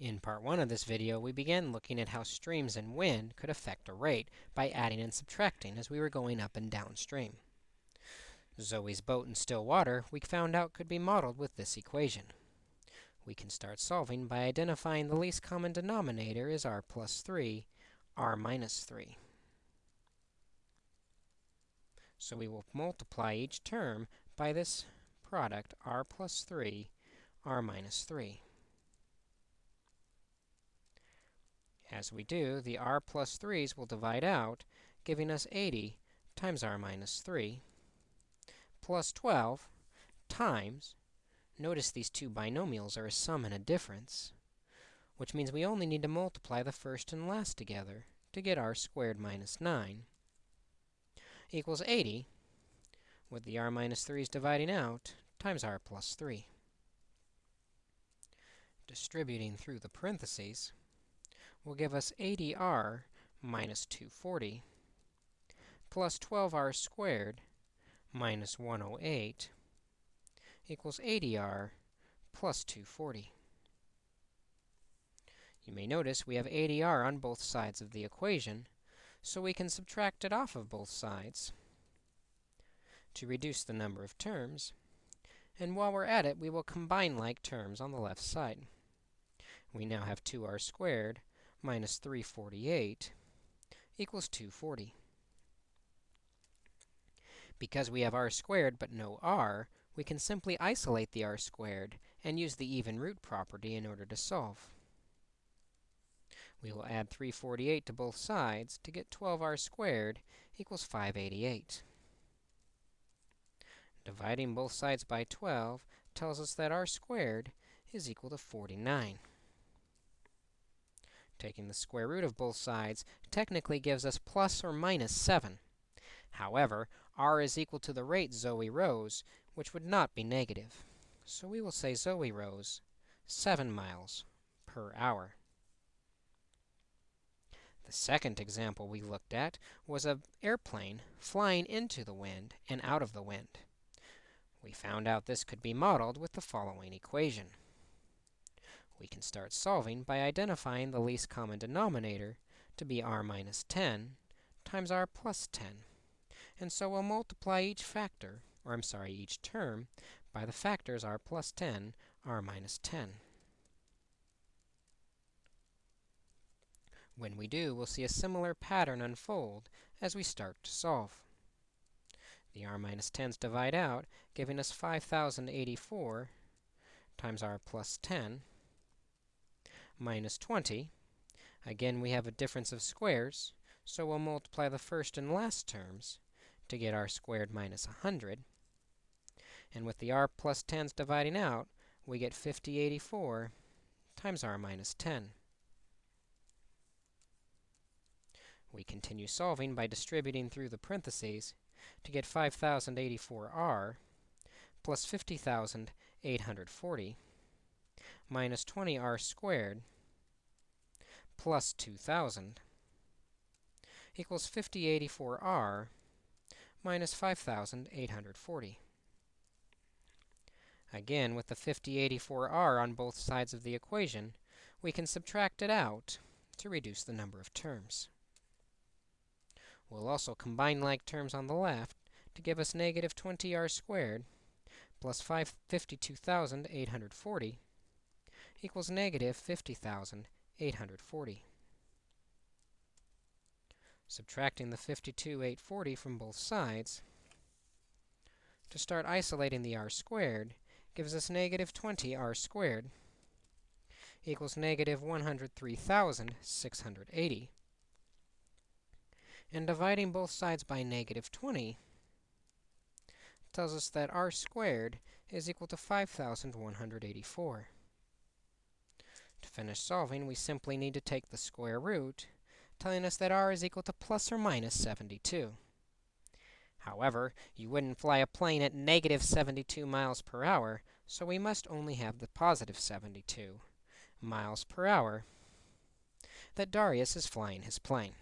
In part 1 of this video, we began looking at how streams and wind could affect a rate by adding and subtracting as we were going up and downstream. Zoe's boat in still water, we found out could be modeled with this equation. We can start solving by identifying the least common denominator is r plus 3, r minus 3. So we will multiply each term by this product, r plus 3, r minus 3. As we do, the r plus 3's will divide out, giving us 80 times r minus 3 plus 12 times, notice these two binomials are a sum and a difference, which means we only need to multiply the first and last together to get r squared minus 9 equals 80, with the r minus 3's dividing out, times r plus 3. Distributing through the parentheses, will give us 80r minus 240 plus 12r squared minus 108 equals 80r plus 240. You may notice we have 80r on both sides of the equation, so we can subtract it off of both sides to reduce the number of terms. And while we're at it, we will combine like terms on the left side. We now have 2r squared minus 348 equals 240. Because we have r squared but no r, we can simply isolate the r squared and use the even root property in order to solve. We will add 348 to both sides to get 12r squared equals 588. Dividing both sides by 12 tells us that r squared is equal to 49. Taking the square root of both sides technically gives us plus or minus 7. However, r is equal to the rate Zoe rows, which would not be negative. So we will say Zoe rows 7 miles per hour. The second example we looked at was an airplane flying into the wind and out of the wind. We found out this could be modeled with the following equation. We can start solving by identifying the least common denominator to be r minus 10 times r plus 10. And so we'll multiply each factor, or I'm sorry, each term, by the factors r plus 10, r minus 10. When we do, we'll see a similar pattern unfold as we start to solve. The r minus 10's divide out, giving us 5,084 times r plus 10 minus 20. Again, we have a difference of squares, so we'll multiply the first and last terms to get r squared minus 100. And with the r plus 10s dividing out, we get 5084 times r minus 10. We continue solving by distributing through the parentheses to get 5084r plus 50,840 minus 20r squared plus 2,000 equals 5084r minus 5,840. Again, with the 5084r on both sides of the equation, we can subtract it out to reduce the number of terms. We'll also combine like terms on the left to give us negative 20r squared plus 552,840 equals negative 50,840. Subtracting the 52,840 from both sides, to start isolating the r squared, gives us negative 20r squared equals negative 103,680. And dividing both sides by negative 20 tells us that r squared is equal to 5,184. To finish solving, we simply need to take the square root, telling us that r is equal to plus or minus 72. However, you wouldn't fly a plane at negative 72 miles per hour, so we must only have the positive 72 miles per hour that Darius is flying his plane.